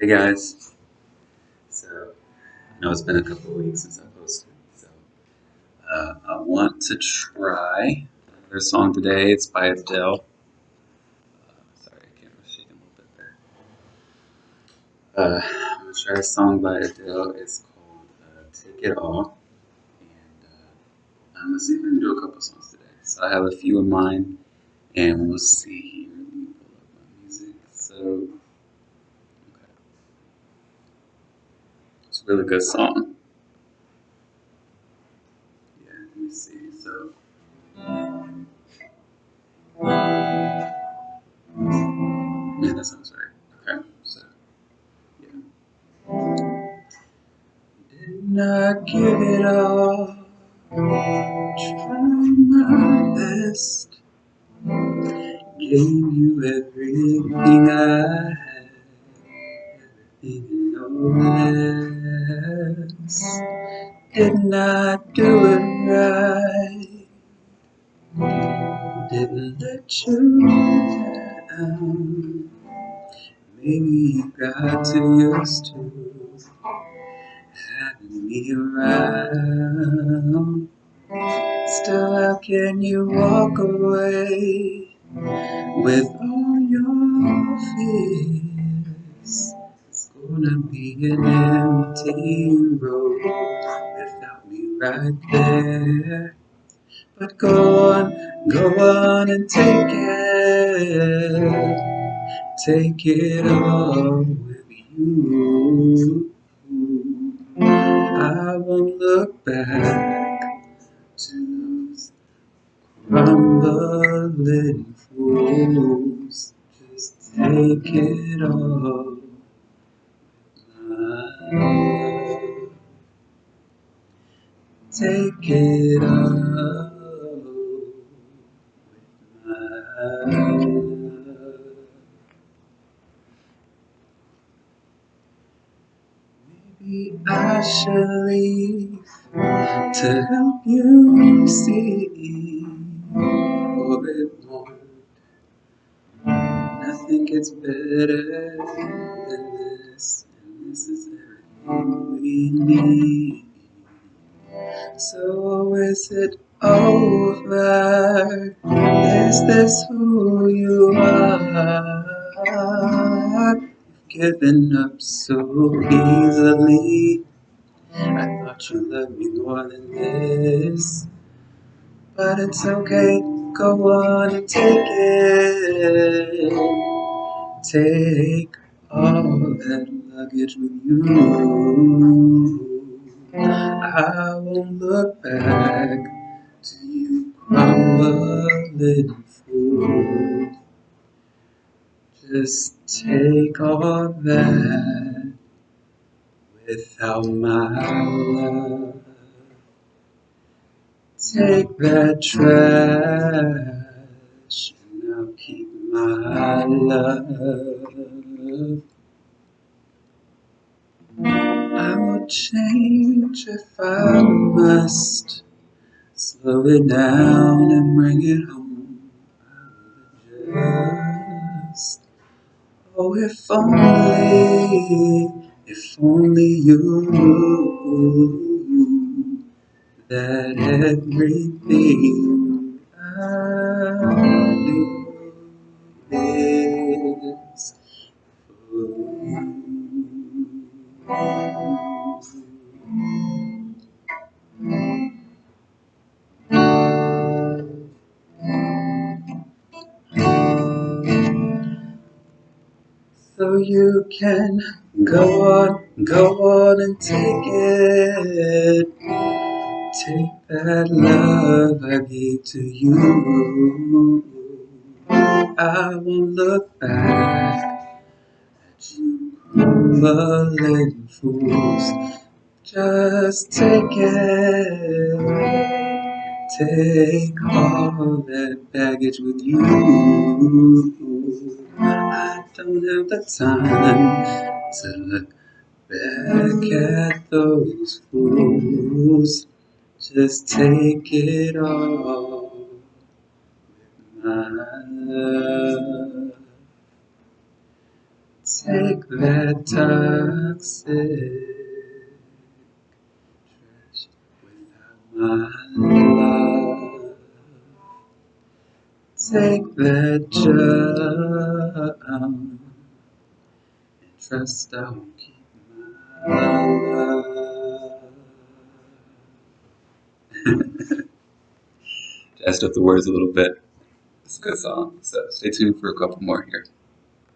Hey guys. So, I know it's been a couple of weeks since I posted, so uh, I want to try another song today. It's by Adele. Uh, sorry, I can't shake a little bit there. Uh, I'm gonna try a song by Adele. It's called uh, "Take It All," and uh, I'm gonna see if I can do a couple songs today. So I have a few in mind, and we'll see here. Let me pull up my music. So, okay. it's a really good song. Yeah, let me see. So, yeah, that sounds right. Okay, so yeah. Did not give it all. Trying my best. Gave you everything I had. And. Did not do it right. Didn't let you down. Maybe you got too used to having me around. Still, how can you walk away with all your fears? Gonna be an empty road without me right there. But go on, go on and take it. Take it all with you. I won't look back to those crumbling fools. Just take it all, Take it all, my love. Maybe I should leave to help you see. For it won't. Nothing gets better than this, and this is everything we need. So is it over? Is this who you are? You've given up so easily. I thought you loved me more than this. But it's okay, go on and take it. Take all that with you. I won't look back to you crumbling fool. Just take all that without my love. Take that trash and I'll keep my love. Change if I must. Slow it down and bring it home. Adjust. Oh, if only, if only you knew that everything I do So you can go on, go on and take it. Take that love I gave to you. I won't look back at you crumbling fools. Just take it. Take all that baggage with you. I don't have the time to look back at those fools. Just take it all, with my love. Take that toxic trash without my love. Take that junk and trust I will keep my love. Jazzed up the words a little bit. It's a good song. So stay tuned for a couple more here.